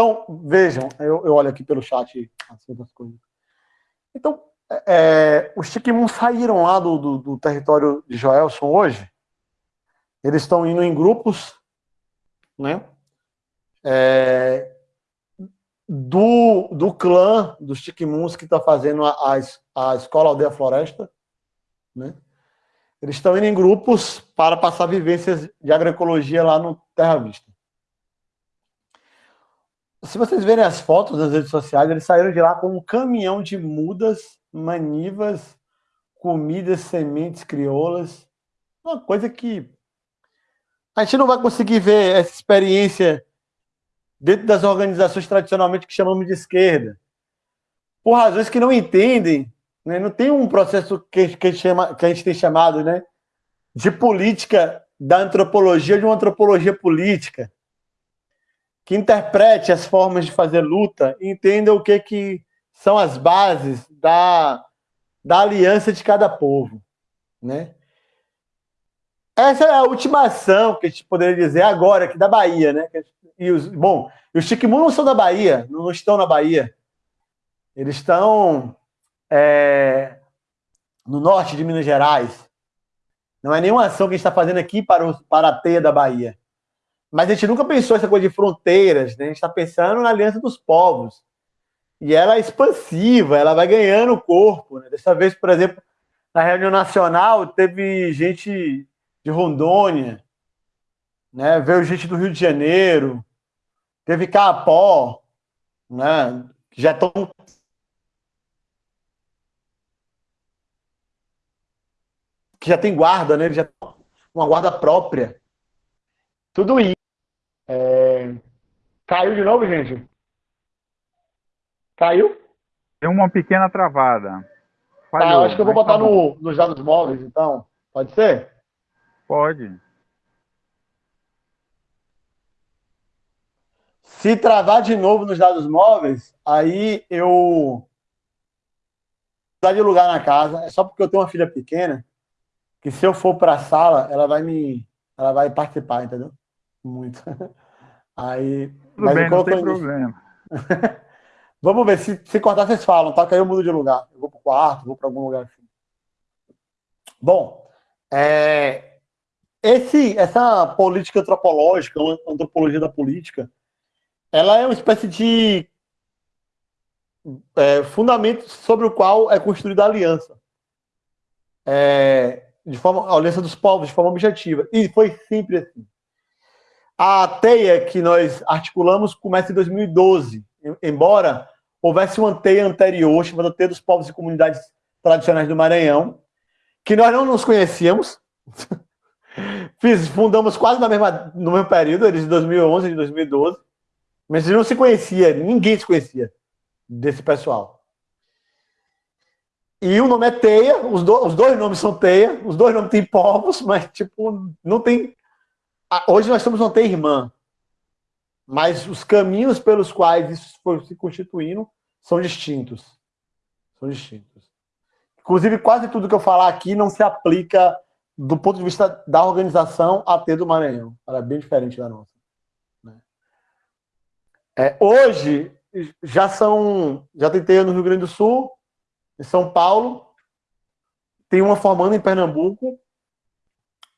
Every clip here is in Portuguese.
Então, vejam, eu, eu olho aqui pelo chat assim, das coisas. Então, é, os Chiquimun saíram lá do, do, do, território de Joelson hoje. Eles estão indo em grupos, né? É, do, do clã dos Chiquimuns que está fazendo a, a, a Escola Aldeia Floresta, né? Eles estão indo em grupos para passar vivências de agroecologia lá no Terra Vista. Se vocês verem as fotos nas redes sociais, eles saíram de lá com um caminhão de mudas, manivas, comidas, sementes crioulas. Uma coisa que a gente não vai conseguir ver essa experiência dentro das organizações tradicionalmente que chamamos de esquerda. Por razões que não entendem né? Não tem um processo que, que, chama, que a gente tem chamado né, de política da antropologia, de uma antropologia política, que interprete as formas de fazer luta entenda o que, que são as bases da, da aliança de cada povo. Né? Essa é a última ação que a gente poderia dizer agora, aqui da Bahia. Né? E os, bom, os Chiquimun não são da Bahia, não estão na Bahia. Eles estão é, no norte de Minas Gerais. Não é nenhuma ação que a gente está fazendo aqui para, o, para a teia da Bahia. Mas a gente nunca pensou essa coisa de fronteiras, né? a gente está pensando na aliança dos povos. E ela é expansiva, ela vai ganhando corpo. Né? Dessa vez, por exemplo, na reunião nacional, teve gente de Rondônia, né? veio gente do Rio de Janeiro, teve Capó, né? que já estão que já tem guarda, né? Ele já tem uma guarda própria. Tudo isso. Caiu de novo, gente? Caiu? Tem uma pequena travada. Falhou, tá, eu acho que eu vou botar tá no, nos dados móveis, então. Pode ser? Pode. Se travar de novo nos dados móveis, aí eu mudar de lugar na casa. É só porque eu tenho uma filha pequena que se eu for para a sala, ela vai me, ela vai participar, entendeu? Muito. Aí, Tudo mas bem, não tem problema. Vamos ver, se, se cortar, vocês falam, tá? Que aí eu mudo de lugar. Eu vou para o quarto, vou para algum lugar assim. Bom, é, esse, essa política antropológica, antropologia da política, ela é uma espécie de é, fundamento sobre o qual é construída a aliança. É, de forma, a aliança dos povos, de forma objetiva. E foi sempre assim. A teia que nós articulamos começa em 2012, embora houvesse uma teia anterior, chamada Teia dos Povos e Comunidades Tradicionais do Maranhão, que nós não nos conhecíamos. Fiz, fundamos quase na mesma, no mesmo período, eles de 2011 e de 2012, mas não se conhecia, ninguém se conhecia desse pessoal. E o nome é Teia, os, do, os dois nomes são Teia, os dois nomes têm povos, mas, tipo, não tem... Hoje nós somos uma irmã, mas os caminhos pelos quais isso foi se constituindo são distintos. São distintos. Inclusive, quase tudo que eu falar aqui não se aplica do ponto de vista da organização AT do Maranhão. Ela é bem diferente da nossa. Né? É, hoje, já são... Já tentei no Rio Grande do Sul, em São Paulo, tem uma formando em Pernambuco,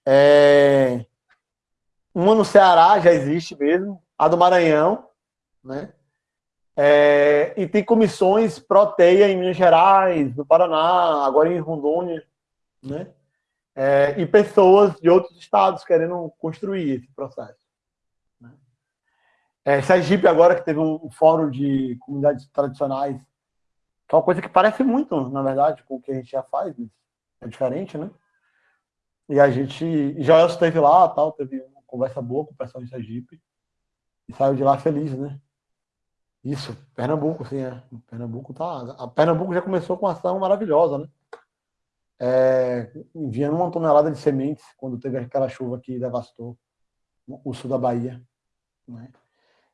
é, uma no Ceará, já existe mesmo, a do Maranhão, né? É, e tem comissões pró-teia em Minas Gerais, no Paraná, agora em Rondônia, né? É, e pessoas de outros estados querendo construir esse processo. Né? É, Sergipe agora que teve um, um fórum de comunidades tradicionais que é uma coisa que parece muito, na verdade, com o que a gente já faz, é diferente, né? E a gente, já esteve lá, tal, teve conversa boa com o pessoal de Sergipe, e saiu de lá feliz, né? Isso, Pernambuco, sim, é. Pernambuco tá. A Pernambuco já começou com uma ação maravilhosa, né? É, enviando uma tonelada de sementes quando teve aquela chuva que devastou o sul da Bahia. Né?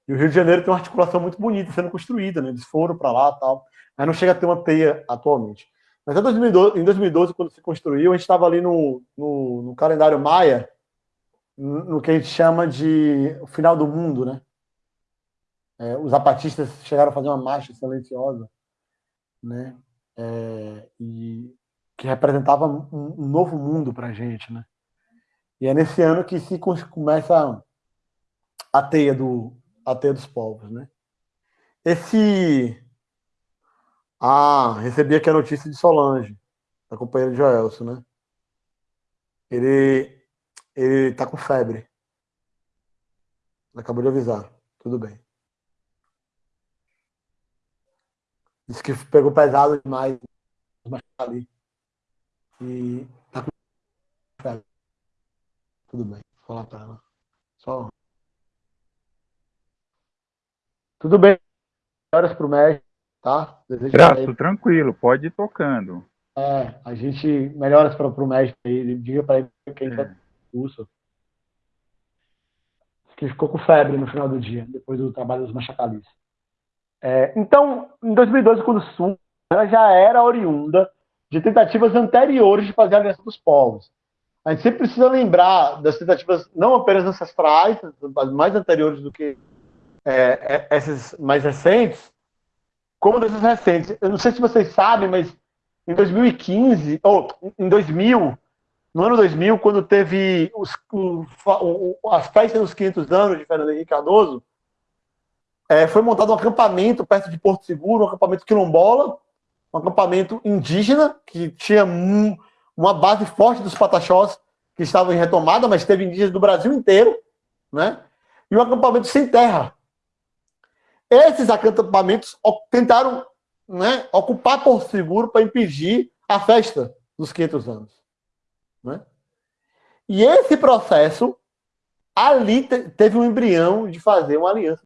E o Rio de Janeiro tem uma articulação muito bonita sendo construída, né? Eles foram para lá tal mas não chega a ter uma teia atualmente. Mas em 2012, em 2012 quando se construiu, a gente estava ali no, no, no, calendário maia, no que a gente chama de o final do mundo, né? É, os zapatistas chegaram a fazer uma marcha silenciosa, né? É, e que representava um, um novo mundo para a gente, né? E é nesse ano que se começa a teia do a teia dos povos, né? Esse ah, recebi aqui a notícia de Solange, da companheira de Joelson, né? Ele ele tá com febre. Acabou de avisar. Tudo bem. Disse que pegou pesado demais, ali. E tá com febre. Tudo bem. Vou falar pra ela. Só. Tudo bem. Horas pro médico, tá? Desejo Graço, tranquilo, pode ir tocando. É, a gente melhoras para o médico aí, diga para ele que a gente é. Curso. Que ficou com febre no final do dia, depois do trabalho dos machacalistas. É, então, em 2012, quando Sul, ela já era oriunda de tentativas anteriores de fazer a aliança dos povos. A gente sempre precisa lembrar das tentativas não apenas ancestrais, mas mais anteriores do que é, é, essas mais recentes, como dessas recentes. Eu não sei se vocês sabem, mas em 2015, ou em 2000, no ano 2000, quando teve os, o, o, as festas dos 500 anos de Fernando Henrique Cardoso, é, foi montado um acampamento perto de Porto Seguro, um acampamento quilombola, um acampamento indígena, que tinha um, uma base forte dos pataxós, que estavam em retomada, mas teve indígenas do Brasil inteiro, né? e um acampamento sem terra. Esses acampamentos tentaram né, ocupar Porto Seguro para impedir a festa dos 500 anos. Né? E esse processo, ali teve um embrião de fazer uma aliança